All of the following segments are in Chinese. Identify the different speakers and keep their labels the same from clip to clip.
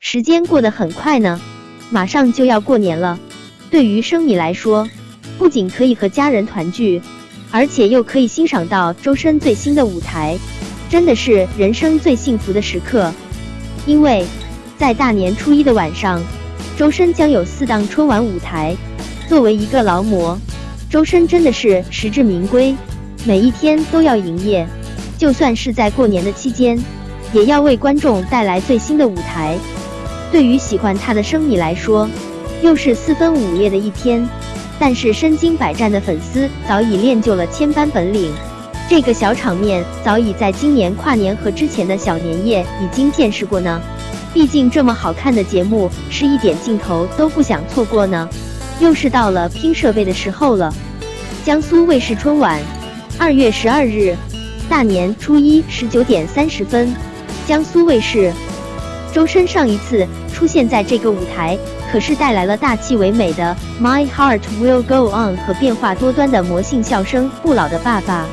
Speaker 1: 时间过得很快呢，马上就要过年了。对于生米来说，不仅可以和家人团聚，而且又可以欣赏到周深最新的舞台，真的是人生最幸福的时刻。因为在大年初一的晚上，周深将有四档春晚舞台。作为一个劳模，周深真的是实至名归，每一天都要营业，就算是在过年的期间，也要为观众带来最新的舞台。对于喜欢他的生米来说，又是四分五裂的一天。但是身经百战的粉丝早已练就了千般本领，这个小场面早已在今年跨年和之前的小年夜已经见识过呢。毕竟这么好看的节目，是一点镜头都不想错过呢。又是到了拼设备的时候了。江苏卫视春晚，二月十二日，大年初一十九点三十分，江苏卫视。周深上一次出现在这个舞台，可是带来了大气唯美的《My Heart Will Go On》和变化多端的魔性笑声《不老的爸爸》。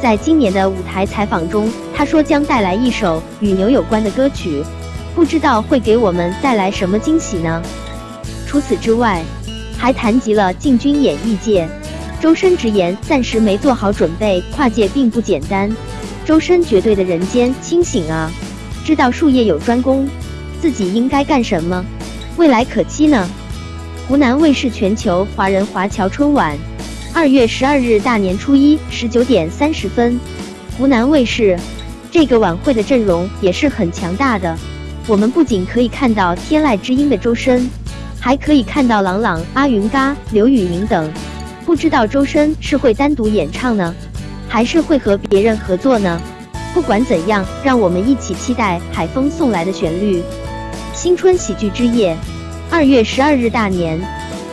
Speaker 1: 在今年的舞台采访中，他说将带来一首与牛有关的歌曲，不知道会给我们带来什么惊喜呢？除此之外，还谈及了进军演艺界。周深直言，暂时没做好准备，跨界并不简单。周深绝对的人间清醒啊！知道术业有专攻，自己应该干什么，未来可期呢？湖南卫视全球华人华侨春晚，二月十二日大年初一十九点三十分，湖南卫视这个晚会的阵容也是很强大的。我们不仅可以看到天籁之音的周深，还可以看到朗朗、阿云嘎、刘宇宁等。不知道周深是会单独演唱呢，还是会和别人合作呢？不管怎样，让我们一起期待海风送来的旋律。新春喜剧之夜，二月十二日大年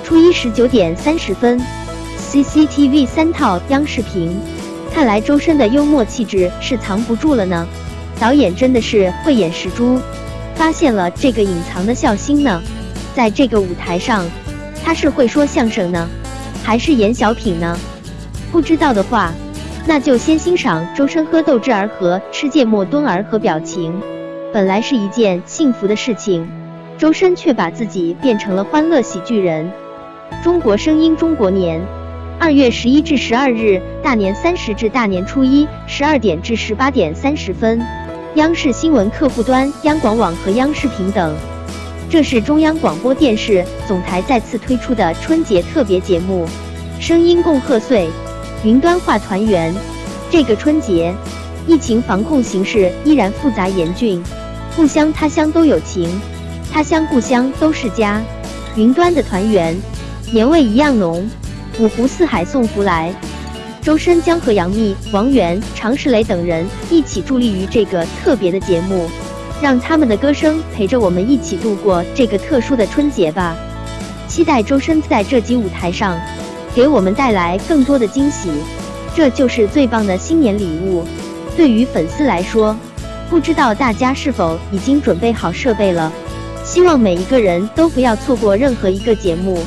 Speaker 1: 初一十九点三十分，CCTV 三套央视频。看来周深的幽默气质是藏不住了呢。导演真的是慧眼识珠，发现了这个隐藏的笑星呢。在这个舞台上，他是会说相声呢，还是演小品呢？不知道的话。那就先欣赏周深喝豆汁儿和吃芥末墩儿和表情，本来是一件幸福的事情，周深却把自己变成了欢乐喜剧人。中国声音中国年，二月十一至十二日，大年三十至大年初一，十二点至十八点三十分，央视新闻客户端、央广网和央视频等。这是中央广播电视总台再次推出的春节特别节目，声音共贺岁。云端化团圆，这个春节，疫情防控形势依然复杂严峻，故乡他乡都有情，他乡故乡都是家。云端的团圆，年味一样浓，五湖四海送福来。周深将和杨幂、王源、常石磊等人一起助力于这个特别的节目，让他们的歌声陪着我们一起度过这个特殊的春节吧。期待周深在这集舞台上。给我们带来更多的惊喜，这就是最棒的新年礼物。对于粉丝来说，不知道大家是否已经准备好设备了？希望每一个人都不要错过任何一个节目。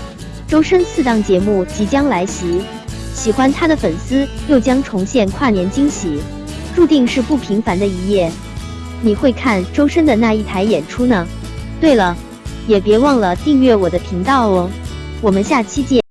Speaker 1: 周深四档节目即将来袭，喜欢他的粉丝又将重现跨年惊喜，注定是不平凡的一夜。你会看周深的那一台演出呢？对了，也别忘了订阅我的频道哦。我们下期见。